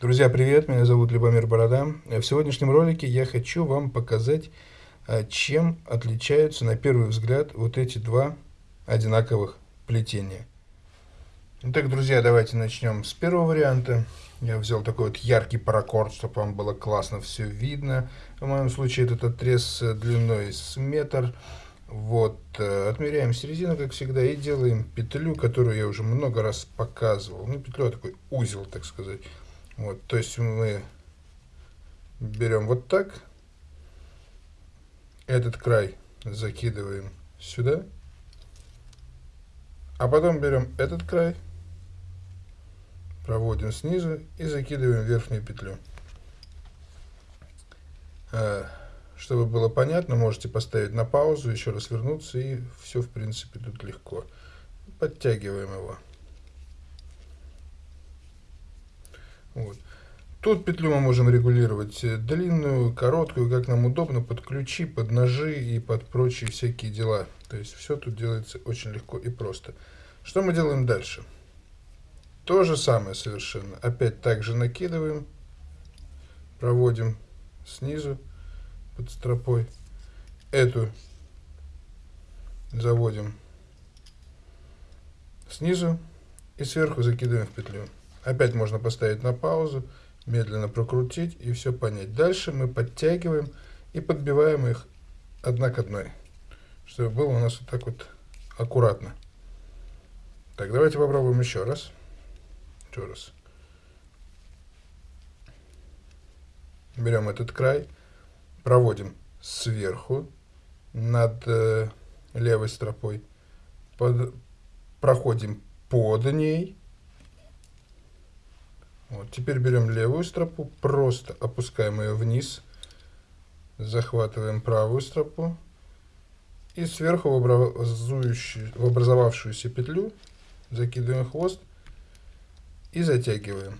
Друзья, привет! Меня зовут Любомир Борода. В сегодняшнем ролике я хочу вам показать, а, чем отличаются на первый взгляд вот эти два одинаковых плетения. Итак, друзья, давайте начнем с первого варианта. Я взял такой вот яркий паракорд, чтобы вам было классно все видно. В моем случае этот отрез длиной с метр. Вот, э, отмеряем середину, как всегда, и делаем петлю, которую я уже много раз показывал. Ну, петлю, а такой узел, так сказать. Вот, то есть мы берем вот так, этот край закидываем сюда, а потом берем этот край, проводим снизу и закидываем верхнюю петлю. А, чтобы было понятно, можете поставить на паузу, еще раз вернуться, и все, в принципе, тут легко. Подтягиваем его. Вот. Тут петлю мы можем регулировать э, длинную, короткую, как нам удобно, под ключи, под ножи и под прочие всякие дела. То есть все тут делается очень легко и просто. Что мы делаем дальше? То же самое совершенно. Опять также накидываем, проводим снизу под стропой. Эту заводим снизу и сверху закидываем в петлю. Опять можно поставить на паузу, медленно прокрутить и все понять. Дальше мы подтягиваем и подбиваем их одна к одной, чтобы было у нас вот так вот аккуратно. Так, давайте попробуем еще раз. Еще раз. Берем этот край, проводим сверху над э, левой стропой, под, проходим под ней вот, теперь берем левую стропу, просто опускаем ее вниз, захватываем правую стропу и сверху в, образовавшуюся петлю закидываем хвост и затягиваем.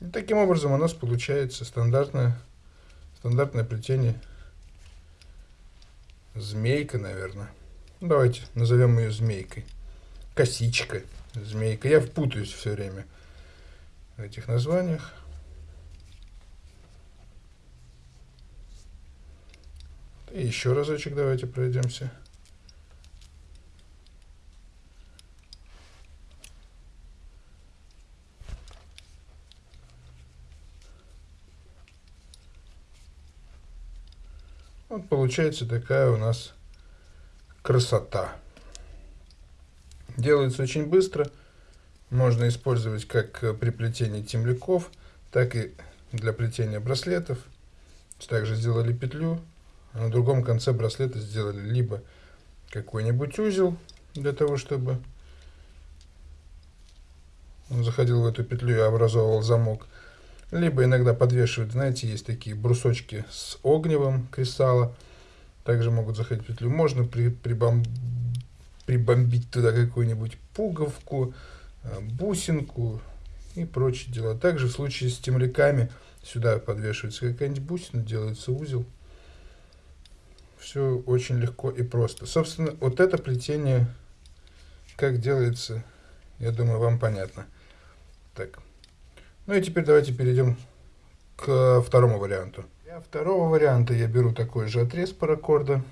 И таким образом у нас получается стандартное, стандартное плетение змейка, наверное. Давайте назовем ее змейкой косичка, змейка. Я впутаюсь все время в этих названиях. И еще разочек давайте пройдемся. Вот получается такая у нас красота. Делается очень быстро. Можно использовать как при плетении темляков, так и для плетения браслетов. Также сделали петлю. На другом конце браслета сделали либо какой-нибудь узел для того, чтобы он заходил в эту петлю и образовывал замок. Либо иногда подвешивают, знаете, есть такие брусочки с огневым кристалла. Также могут заходить в петлю. Можно при, прибом прибомбить туда какую-нибудь пуговку, э, бусинку и прочие дела. Также в случае с темляками сюда подвешивается какая-нибудь бусина, делается узел. Все очень легко и просто. Собственно, вот это плетение, как делается, я думаю, вам понятно. Так. Ну и теперь давайте перейдем к второму варианту. Для второго варианта я беру такой же отрез паракорда.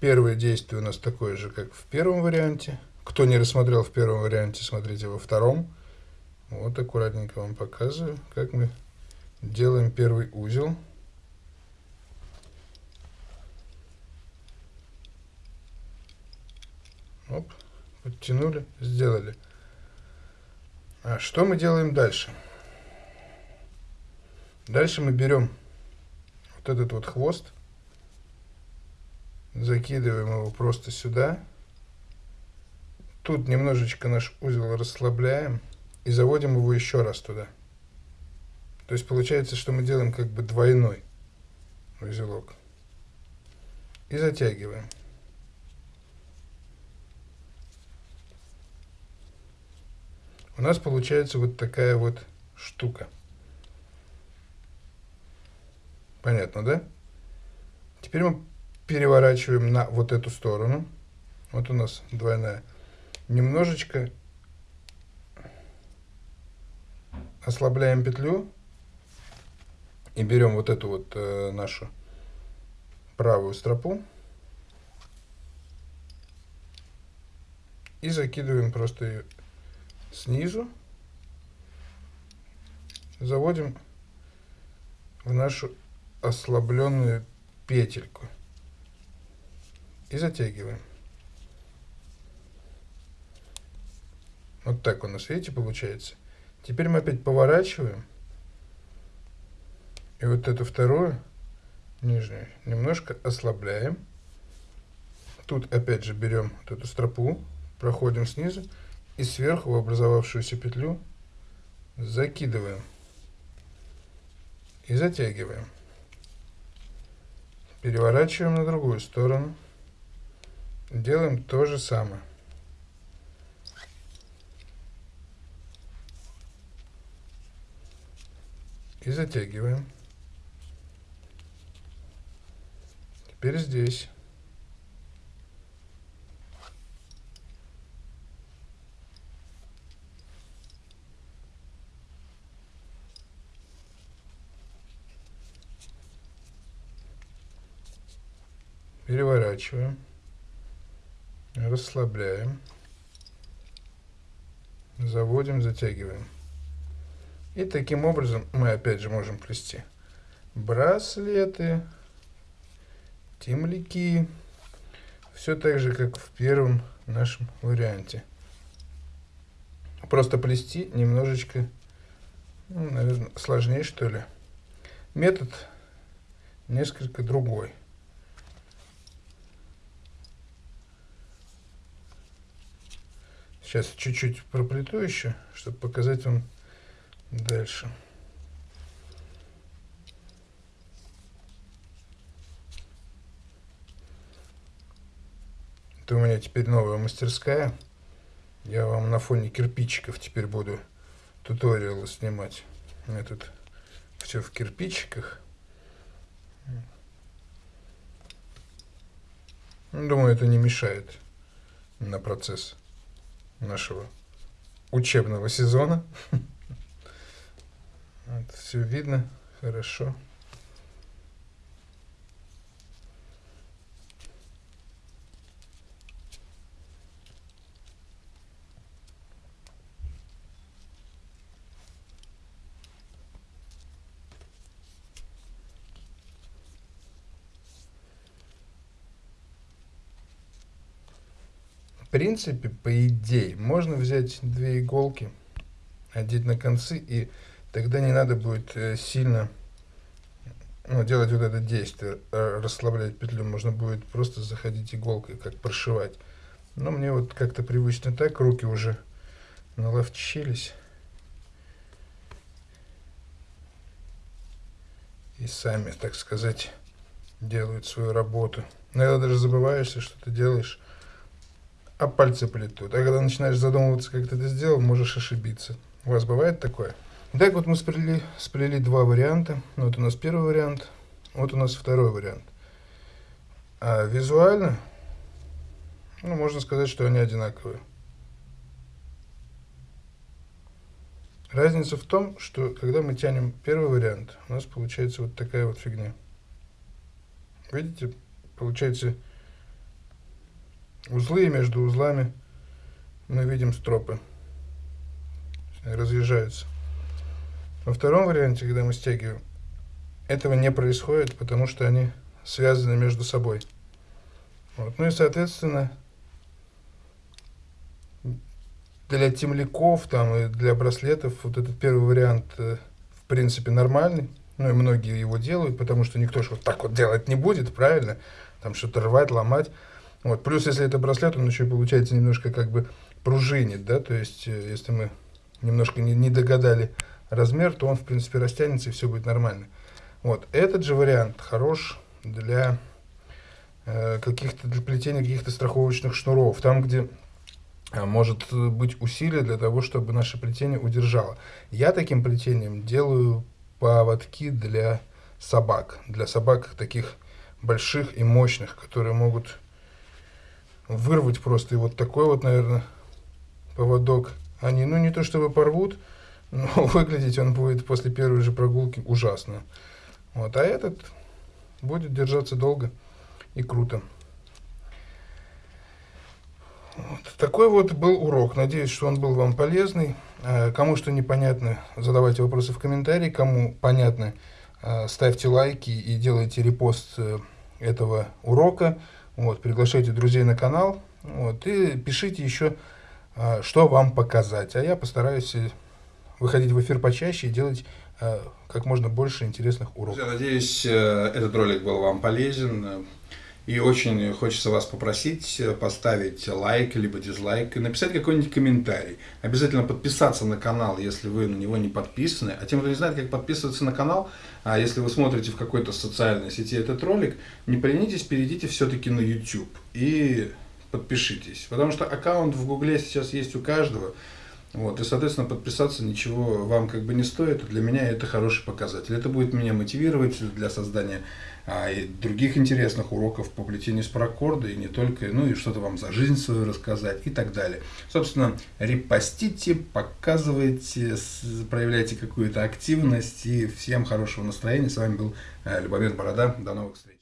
Первое действие у нас такое же, как в первом варианте. Кто не рассмотрел в первом варианте, смотрите во втором. Вот аккуратненько вам показываю, как мы делаем первый узел. Оп, подтянули, сделали. А что мы делаем дальше? Дальше мы берем вот этот вот хвост закидываем его просто сюда. Тут немножечко наш узел расслабляем и заводим его еще раз туда. То есть получается, что мы делаем как бы двойной узелок. И затягиваем. У нас получается вот такая вот штука. Понятно, да? Теперь мы переворачиваем на вот эту сторону. Вот у нас двойная. немножечко ослабляем петлю и берем вот эту вот э, нашу правую стропу и закидываем просто ее снизу, заводим в нашу ослабленную петельку и затягиваем. Вот так у нас, видите, получается. Теперь мы опять поворачиваем. И вот эту вторую, нижнюю, немножко ослабляем. Тут опять же берем вот эту стропу, проходим снизу и сверху в образовавшуюся петлю закидываем и затягиваем. Переворачиваем на другую сторону. Делаем то же самое. И затягиваем. Теперь здесь. Переворачиваем. Расслабляем. Заводим, затягиваем. И таким образом мы опять же можем плести браслеты, темляки. Все так же, как в первом нашем варианте. Просто плести немножечко, ну, наверное, сложнее, что ли. Метод несколько другой. Сейчас чуть-чуть проплету еще, чтобы показать вам дальше. Это у меня теперь новая мастерская. Я вам на фоне кирпичиков теперь буду туториалы снимать. У меня тут все в кирпичиках. Думаю, это не мешает на процесс нашего учебного сезона. Вот, все видно хорошо. В принципе, по идее, можно взять две иголки, одеть на концы, и тогда не надо будет э, сильно ну, делать вот это действие, э, расслаблять петлю. Можно будет просто заходить иголкой, как прошивать. Но мне вот как-то привычно так, руки уже наловчились. И сами, так сказать, делают свою работу. Иногда даже забываешься, что ты делаешь а пальцы плетут. А когда начинаешь задумываться, как ты это сделал, можешь ошибиться. У вас бывает такое? Так вот мы сплели, сплели два варианта. Вот у нас первый вариант, вот у нас второй вариант. А визуально, ну, можно сказать, что они одинаковые. Разница в том, что когда мы тянем первый вариант, у нас получается вот такая вот фигня. Видите, получается узлы, и между узлами мы видим стропы. Разъезжаются. Во втором варианте, когда мы стягиваем, этого не происходит, потому что они связаны между собой. Вот. Ну и, соответственно, для темляков там, и для браслетов вот этот первый вариант, э, в принципе, нормальный. Ну и многие его делают, потому что никто же вот так вот делать не будет, правильно? Там что-то рвать, ломать. Вот. Плюс, если это браслет, он еще получается немножко как бы пружинит, да, то есть, э, если мы немножко не, не догадали размер, то он, в принципе, растянется и все будет нормально. Вот. Этот же вариант хорош для э, каких-то, для плетения каких-то страховочных шнуров, там, где э, может быть усилие для того, чтобы наше плетение удержало. Я таким плетением делаю поводки для собак, для собак таких больших и мощных, которые могут вырвать просто. И вот такой вот, наверное, поводок, они, ну, не то чтобы порвут, но выглядеть он будет после первой же прогулки ужасно. Вот, а этот будет держаться долго и круто. Вот. Такой вот был урок. Надеюсь, что он был вам полезный. Э, кому что непонятно, задавайте вопросы в комментарии. Кому понятно, э, ставьте лайки и делайте репост э, этого урока. Вот, приглашайте друзей на канал. Вот, и пишите еще, что вам показать. А я постараюсь выходить в эфир почаще и делать как можно больше интересных уроков. Я надеюсь, этот ролик был вам полезен. И очень хочется вас попросить поставить лайк, либо дизлайк, и написать какой-нибудь комментарий. Обязательно подписаться на канал, если вы на него не подписаны. А тем, кто не знает, как подписываться на канал, а если вы смотрите в какой-то социальной сети этот ролик, не поленитесь, перейдите все-таки на YouTube и подпишитесь. Потому что аккаунт в Гугле сейчас есть у каждого. Вот, и, соответственно, подписаться ничего вам как бы не стоит. Для меня это хороший показатель. Это будет меня мотивировать для создания а, и других интересных уроков по плетению с паракорда, и не только, ну и что-то вам за жизнь свою рассказать и так далее. Собственно, репостите, показывайте, проявляйте какую-то активность, и всем хорошего настроения. С вами был э, Любомир Борода. До новых встреч.